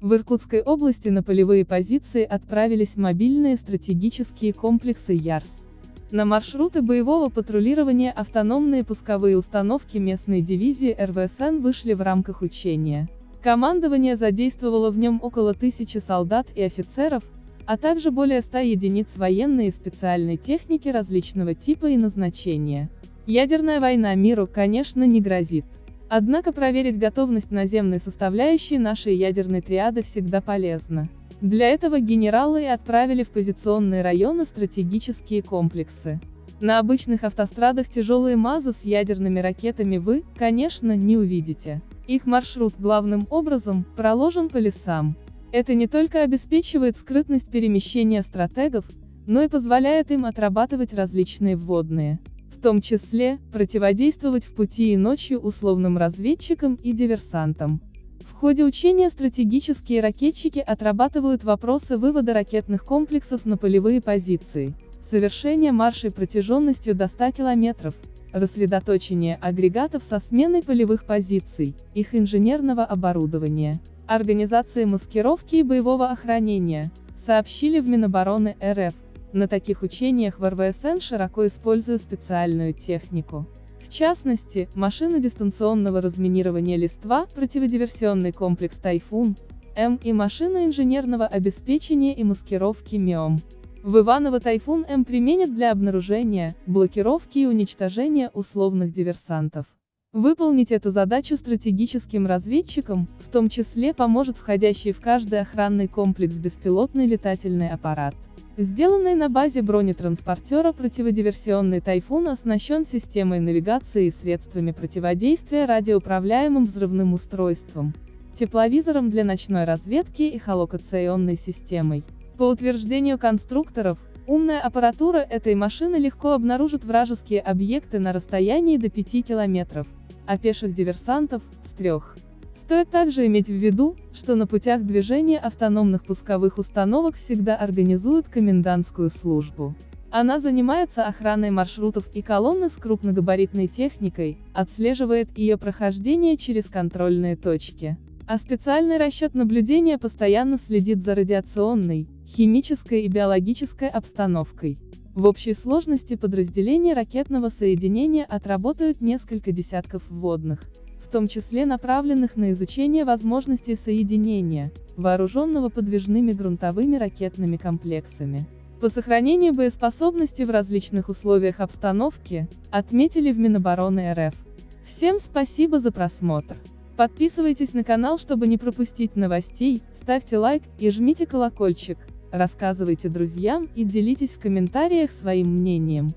В Иркутской области на полевые позиции отправились мобильные стратегические комплексы ЯРС. На маршруты боевого патрулирования автономные пусковые установки местной дивизии РВСН вышли в рамках учения. Командование задействовало в нем около тысячи солдат и офицеров, а также более 100 единиц военной и специальной техники различного типа и назначения. Ядерная война миру, конечно, не грозит. Однако проверить готовность наземной составляющей нашей ядерной триады всегда полезно. Для этого генералы и отправили в позиционные районы стратегические комплексы. На обычных автострадах тяжелые МАЗы с ядерными ракетами вы, конечно, не увидите. Их маршрут главным образом проложен по лесам. Это не только обеспечивает скрытность перемещения стратегов, но и позволяет им отрабатывать различные вводные. В том числе, противодействовать в пути и ночью условным разведчикам и диверсантам. В ходе учения стратегические ракетчики отрабатывают вопросы вывода ракетных комплексов на полевые позиции, совершения маршей протяженностью до 100 км, рассредоточение агрегатов со сменой полевых позиций, их инженерного оборудования, организации маскировки и боевого охранения, сообщили в Минобороны РФ. На таких учениях в РВСН широко используют специальную технику. В частности, машины дистанционного разминирования листва, противодиверсионный комплекс «Тайфун», М и машины инженерного обеспечения и маскировки МИОМ. В Иваново «Тайфун М» применят для обнаружения, блокировки и уничтожения условных диверсантов. Выполнить эту задачу стратегическим разведчикам, в том числе поможет входящий в каждый охранный комплекс беспилотный летательный аппарат. Сделанный на базе бронетранспортера противодиверсионный «Тайфун» оснащен системой навигации и средствами противодействия радиоуправляемым взрывным устройством, тепловизором для ночной разведки и холокационной системой. По утверждению конструкторов, умная аппаратура этой машины легко обнаружит вражеские объекты на расстоянии до 5 километров, а пеших диверсантов – с трех. Стоит также иметь в виду, что на путях движения автономных пусковых установок всегда организуют комендантскую службу. Она занимается охраной маршрутов и колонны с крупногабаритной техникой, отслеживает ее прохождение через контрольные точки. А специальный расчет наблюдения постоянно следит за радиационной, химической и биологической обстановкой. В общей сложности подразделения ракетного соединения отработают несколько десятков вводных, том числе направленных на изучение возможностей соединения, вооруженного подвижными грунтовыми ракетными комплексами. По сохранению боеспособности в различных условиях обстановки, отметили в Минобороны РФ. Всем спасибо за просмотр. Подписывайтесь на канал, чтобы не пропустить новостей, ставьте лайк и жмите колокольчик, рассказывайте друзьям и делитесь в комментариях своим мнением.